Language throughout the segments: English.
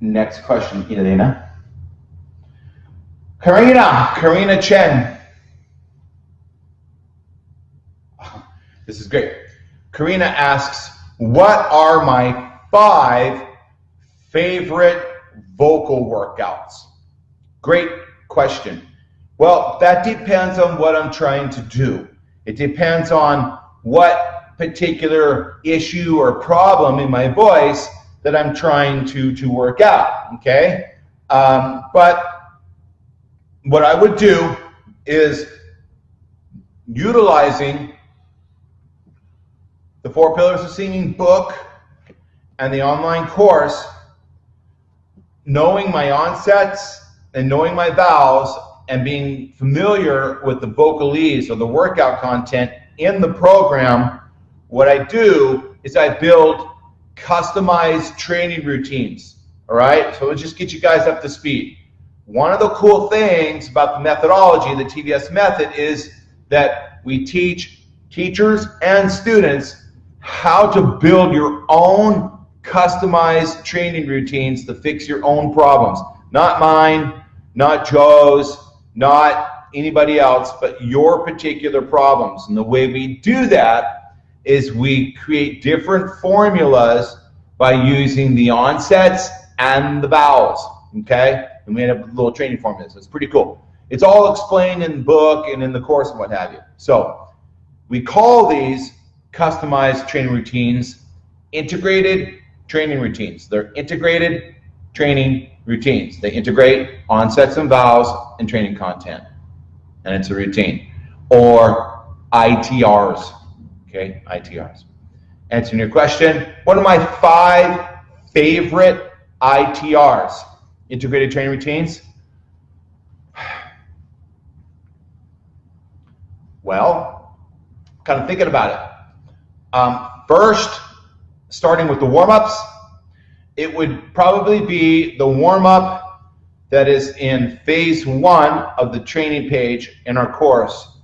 Next question, Elena. Karina, Karina Chen. This is great. Karina asks, what are my five favorite vocal workouts? Great question. Well, that depends on what I'm trying to do. It depends on what particular issue or problem in my voice that I'm trying to, to work out, okay? Um, but what I would do is utilizing the Four Pillars of Singing book and the online course, knowing my onsets and knowing my vowels and being familiar with the vocalese or the workout content in the program, what I do is I build customized training routines. All right, so let's just get you guys up to speed. One of the cool things about the methodology, the TVS method, is that we teach teachers and students how to build your own customized training routines to fix your own problems. Not mine, not Joe's, not anybody else, but your particular problems. And the way we do that is we create different formulas by using the onsets and the vowels, okay? And we have little training formulas. It's pretty cool. It's all explained in the book and in the course and what have you. So we call these customized training routines integrated training routines. They're integrated training routines. They integrate onsets and vowels and training content. And it's a routine. Or ITRs, okay, ITRs. Answering your question, one of my five favorite ITRs, integrated training routines. Well, kind of thinking about it. Um, first, starting with the warm-ups, it would probably be the warm-up that is in phase one of the training page in our course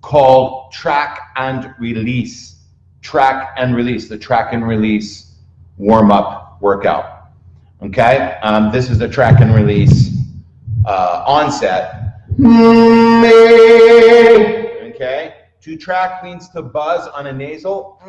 called track and release. Track and release, the track and release warm up workout. Okay, um, this is the track and release uh, onset. Okay, to track means to buzz on a nasal.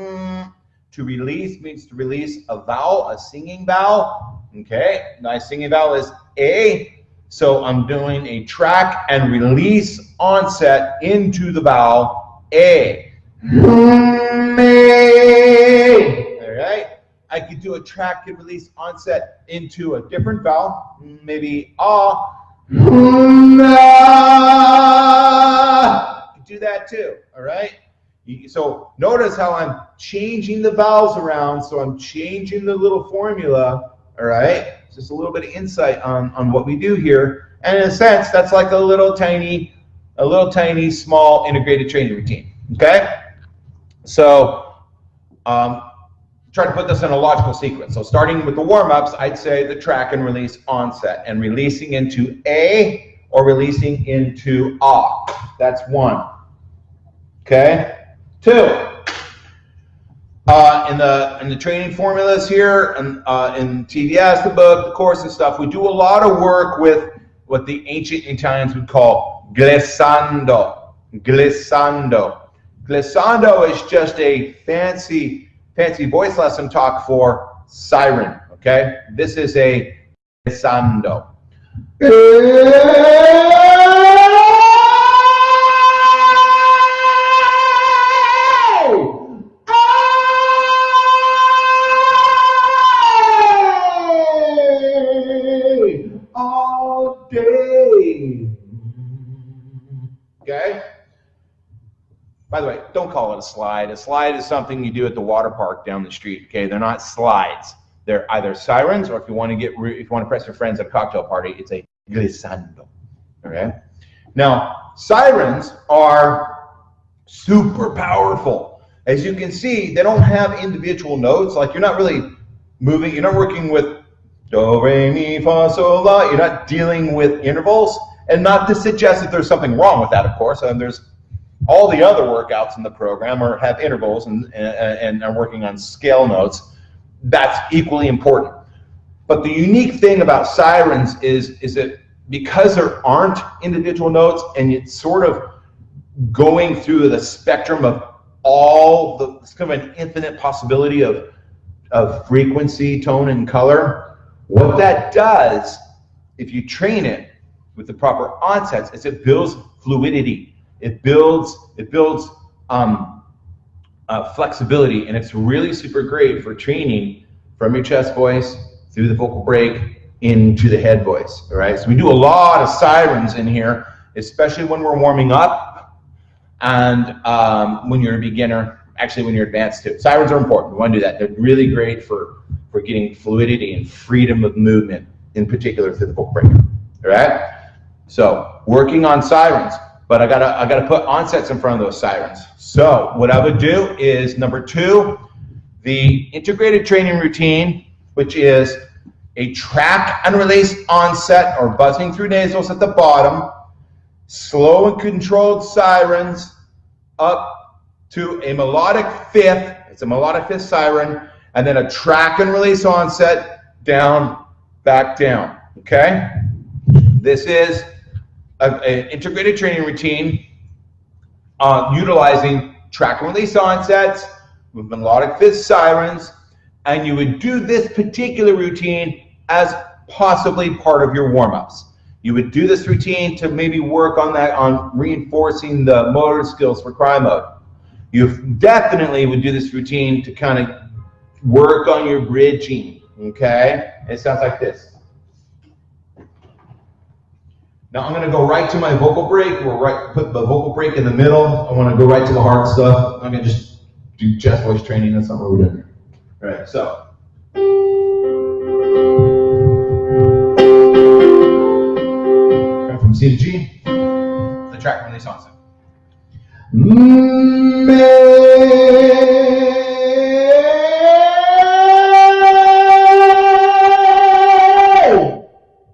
To release means to release a vowel, a singing vowel. Okay, my singing vowel is A. So I'm doing a track and release onset into the vowel A. All right. I could do a track and release onset into a different vowel, maybe ah. do that too. All right. So notice how I'm changing the vowels around. So I'm changing the little formula. All right just a little bit of insight on, on what we do here. And in a sense, that's like a little tiny, a little tiny, small integrated training routine. Okay? So um, try to put this in a logical sequence. So starting with the warm-ups, I'd say the track and release onset and releasing into A or releasing into Ah. That's one. Okay? Two. Uh, in the in the training formulas here, and uh, in TVS, the book, the course and stuff, we do a lot of work with what the ancient Italians would call glissando. Glissando. Glissando is just a fancy fancy voice lesson talk for siren. Okay, this is a glissando. don't call it a slide. A slide is something you do at the water park down the street. Okay, they're not slides. They're either sirens, or if you want to get, if you want to press your friends at a cocktail party, it's a glissando. Okay. Now, sirens are super powerful. As you can see, they don't have individual notes. Like you're not really moving. You're not working with do, re, mi, fa, sol, la. You're not dealing with intervals. And not to suggest that there's something wrong with that, of course. And there's all the other workouts in the program are have intervals and, and, and are working on scale notes. That's equally important. But the unique thing about sirens is, is that because there aren't individual notes and it's sort of going through the spectrum of all the, it's kind of an infinite possibility of, of frequency, tone, and color. What that does, if you train it with the proper onsets, is it builds fluidity. It builds, it builds um, uh, flexibility, and it's really super great for training from your chest voice through the vocal break into the head voice. All right, so we do a lot of sirens in here, especially when we're warming up and um, when you're a beginner. Actually, when you're advanced too. Sirens are important. We want to do that. They're really great for for getting fluidity and freedom of movement, in particular through the vocal break. All right. So working on sirens, but I gotta I gotta put onsets in front of those sirens. So what I would do is number two, the integrated training routine, which is a track and release onset or buzzing through nasals at the bottom, slow and controlled sirens up to a melodic fifth, it's a melodic fifth siren, and then a track and release onset down, back down, okay? This is an integrated training routine uh, utilizing track and release onsets with melodic fifth sirens, and you would do this particular routine as possibly part of your warm-ups. You would do this routine to maybe work on that, on reinforcing the motor skills for cry mode. You definitely would do this routine to kind of work on your bridging, okay? It sounds like this. Now I'm going to go right to my vocal break. We'll right, put the vocal break in the middle. I want to go right to the hard stuff. I'm going to just do chest voice training. That's not what we're doing. All right, so. from C to G, the track release onset.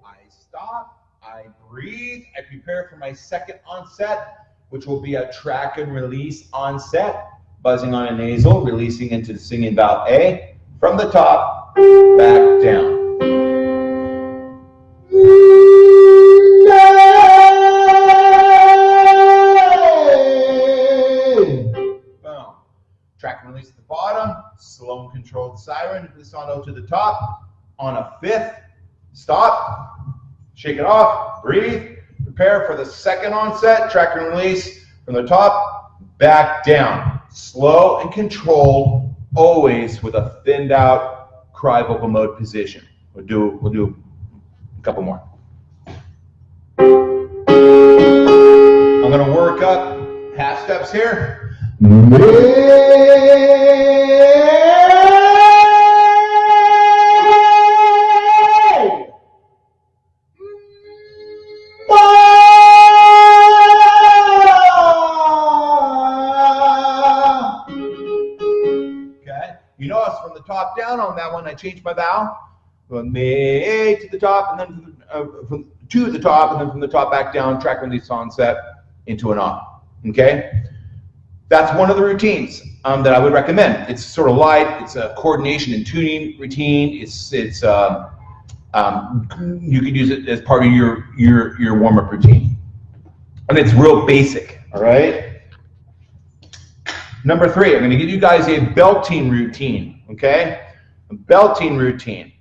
I stop, I breathe, I prepare for my second onset, which will be a track and release onset, buzzing on a nasal, releasing into the singing vowel A, from the top, back down. Boom. Track and release the bottom, slow and controlled siren, glissando to the top, on a fifth, stop, shake it off, breathe, prepare for the second onset, track and release from the top, back down, slow and controlled, always with a thinned out cry vocal mode position. We'll do, we'll do a couple more. I'm gonna work up half steps here. Changed my vowel from me to the top, and then uh, from to the top, and then from the top back down, track release onset into an off. Okay, that's one of the routines um, that I would recommend. It's sort of light. It's a coordination and tuning routine. It's it's uh, um, you could use it as part of your your your warm up routine, and it's real basic. All right. Number three, I'm going to give you guys a belting routine okay? Belting routine,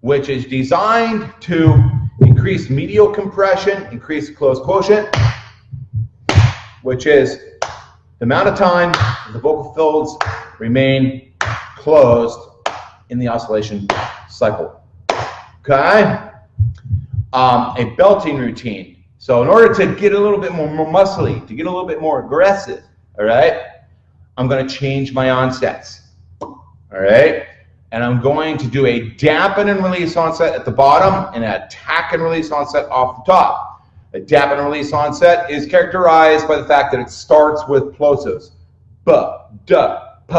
which is designed to increase medial compression, increase closed quotient, which is the amount of time the vocal folds remain closed in the oscillation cycle. Okay? Um, a belting routine. So in order to get a little bit more, more muscly, to get a little bit more aggressive, all right, I'm going to change my onsets all right? And I'm going to do a dampen and release onset at the bottom and a attack and release onset off the top. A dampen and release onset is characterized by the fact that it starts with plosives. B, D, P,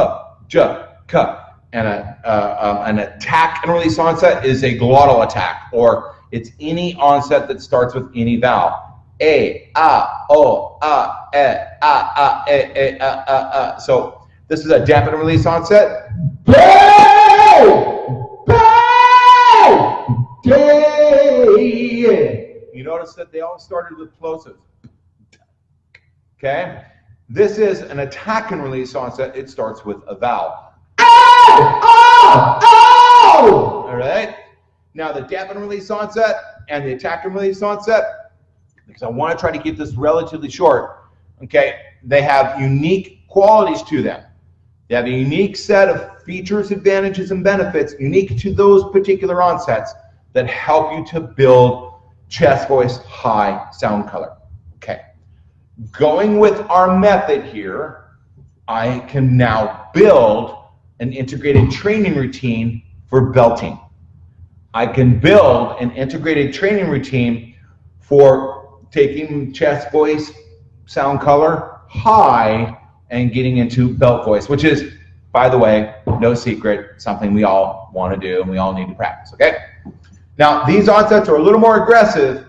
J, K. And a, uh, um, an attack and release onset is a glottal attack, or it's any onset that starts with any vowel. A, A, O, A, E, A, A, E, E, A, A, A. So this is a dampen and release onset. Bow! Bow! notice that they all started with plosives. Okay? This is an attack and release onset. It starts with a vowel. Ow! Ow! Ow! All right? Now, the dampen release onset and the attack and release onset, because I want to try to keep this relatively short, okay, they have unique qualities to them. They have a unique set of features, advantages, and benefits unique to those particular onsets that help you to build chest voice high sound color. Okay. Going with our method here, I can now build an integrated training routine for belting. I can build an integrated training routine for taking chest voice sound color high and getting into belt voice, which is, by the way, no secret, something we all want to do and we all need to practice, okay? Now, these onsets are a little more aggressive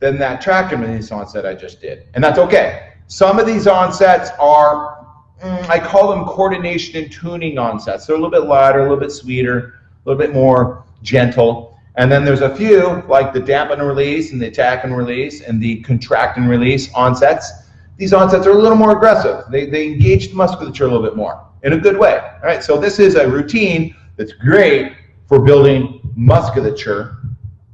than that release onset I just did, and that's okay. Some of these onsets are, mm, I call them coordination and tuning onsets. They're a little bit lighter, a little bit sweeter, a little bit more gentle. And then there's a few, like the dampen and release and the attack and release and the contract and release onsets. These onsets are a little more aggressive. They, they engage the musculature a little bit more in a good way. All right, so this is a routine that's great for building musculature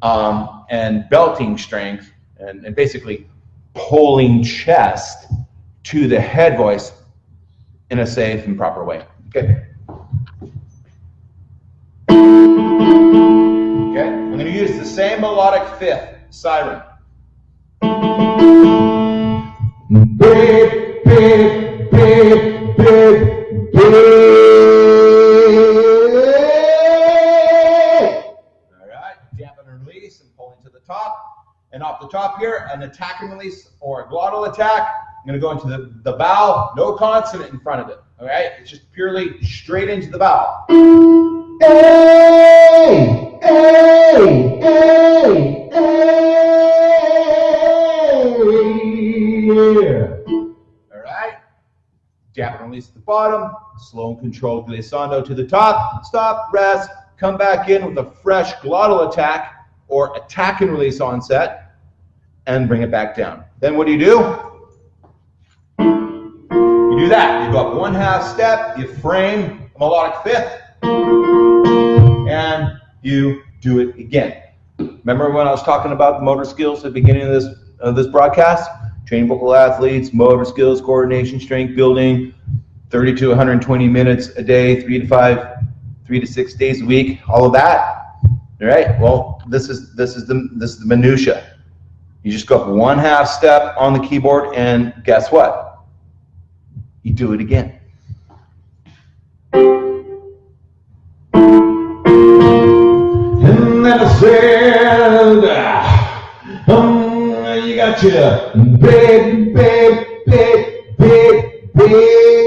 um, and belting strength and, and basically pulling chest to the head voice in a safe and proper way. Okay. Okay, I'm going to use the same melodic fifth, siren. Big, the top here, an attack and release or a glottal attack. I'm going to go into the, the vowel, no consonant in front of it. All right? It's just purely straight into the vowel. A, A, A, A. All right? Jab and release at the bottom, slow and controlled glissando to the top, stop, rest, come back in with a fresh glottal attack or attack and release onset and bring it back down. Then what do you do? You do that. You go up one half step, you frame a melodic fifth, and you do it again. Remember when I was talking about motor skills at the beginning of this of this broadcast? Training vocal athletes, motor skills, coordination, strength building, 30 to 120 minutes a day, three to five, three to six days a week, all of that. All right. Well, this is this is the this is the minutia. You just go up one half step on the keyboard, and guess what? You do it again. And then I said, um, you got your big, big, big, big, big.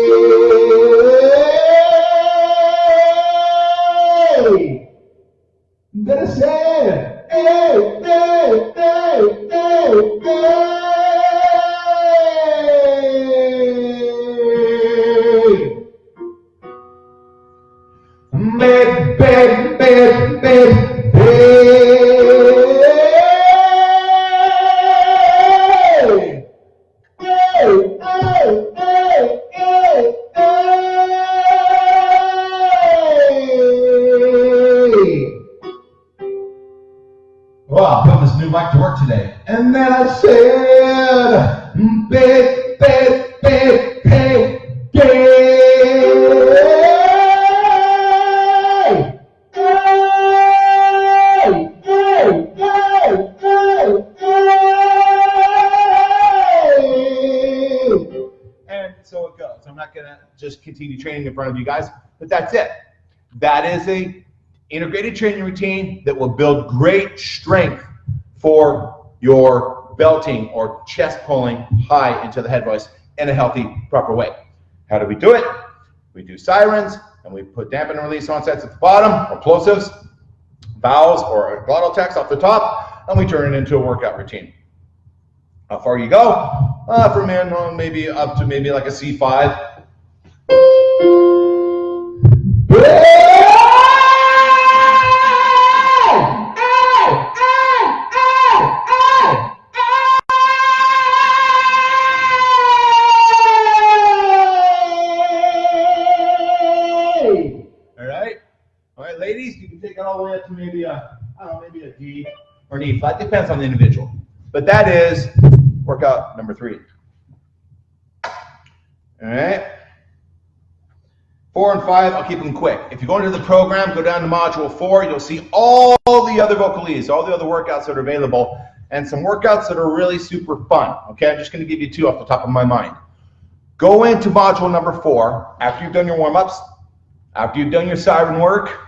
Today. And then I said, mm, big, big, big, big, big. And so it goes. I'm not going to just continue training in front of you guys, but that's it. That is a integrated training routine that will build great strength for your belting or chest pulling high into the head voice in a healthy, proper way. How do we do it? We do sirens, and we put dampen and release onsets at the bottom, or plosives, vowels, or glottal attacks off the top, and we turn it into a workout routine. How far you go? Uh, from here, maybe up to maybe like a C5. It to maybe a, I don't know, maybe a D or an E flat. Depends on the individual. But that is workout number three. All right. Four and five, I'll keep them quick. If you go into the program, go down to module four, you'll see all the other vocalises, all the other workouts that are available, and some workouts that are really super fun. Okay, I'm just going to give you two off the top of my mind. Go into module number four after you've done your warm-ups, after you've done your siren work.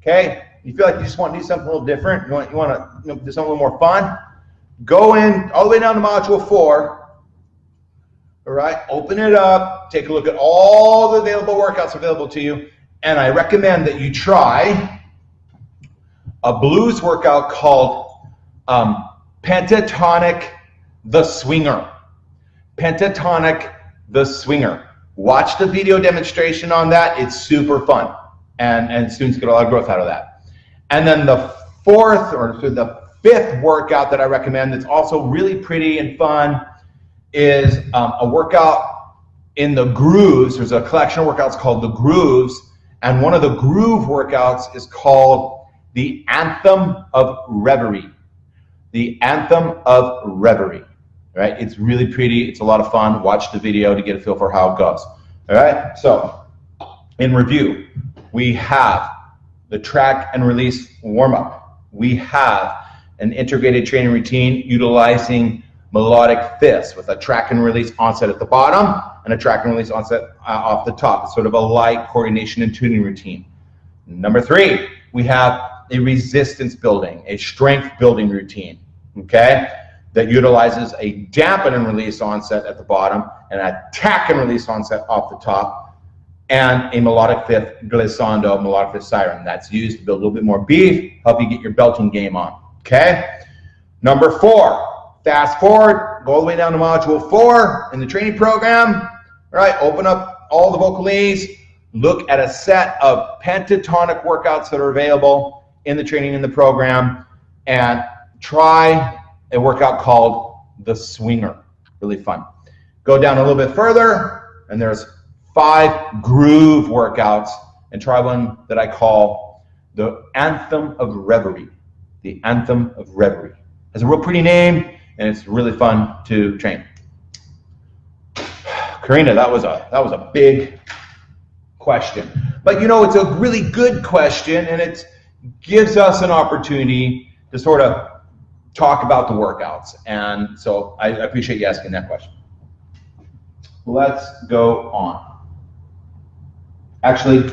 Okay, you feel like you just want to do something a little different. You want you want to you know, do something a little more fun. Go in all the way down to module four all right, open it up, take a look at all the available workouts available to you, and I recommend that you try a blues workout called um, Pentatonic the Swinger. Pentatonic the Swinger. Watch the video demonstration on that. It's super fun, and, and students get a lot of growth out of that. And then the fourth or the fifth workout that I recommend that's also really pretty and fun is um, a workout in the grooves. There's a collection of workouts called the grooves, and one of the groove workouts is called the Anthem of Reverie. The Anthem of Reverie. Right? It's really pretty. It's a lot of fun. Watch the video to get a feel for how it goes. All right. So, in review, we have the track and release warm up. We have an integrated training routine utilizing melodic fifths with a track and release onset at the bottom and a track and release onset uh, off the top. It's sort of a light coordination and tuning routine. Number three, we have a resistance building, a strength building routine, okay, that utilizes a dampen and release onset at the bottom and attack and release onset off the top and a melodic fifth glissando, melodic fifth siren. That's used to build a little bit more beef, help you get your belting game on, okay? Number four, Fast forward, go all the way down to module four in the training program. All right, open up all the vocalese, look at a set of pentatonic workouts that are available in the training in the program, and try a workout called the Swinger. Really fun. Go down a little bit further, and there's five groove workouts, and try one that I call the Anthem of Reverie. The Anthem of Reverie. Has a real pretty name and it's really fun to train. Karina, that was a that was a big question. But you know, it's a really good question and it gives us an opportunity to sort of talk about the workouts. And so I appreciate you asking that question. Let's go on. Actually,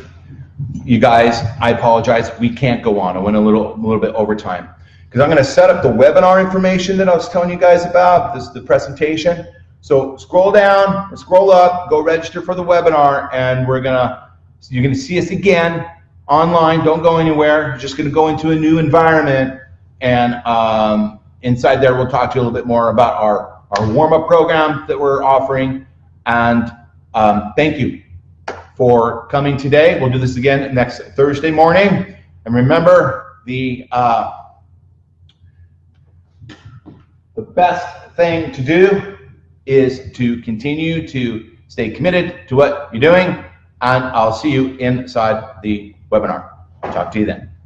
you guys, I apologize. We can't go on. I went a little, a little bit over time because I'm going to set up the webinar information that I was telling you guys about. This is the presentation. So scroll down, scroll up, go register for the webinar, and we're gonna you're gonna see us again online. Don't go anywhere. You're just gonna go into a new environment, and um, inside there we'll talk to you a little bit more about our our warm up program that we're offering. And um, thank you for coming today. We'll do this again next Thursday morning. And remember the uh, the best thing to do is to continue to stay committed to what you're doing, and I'll see you inside the webinar. Talk to you then.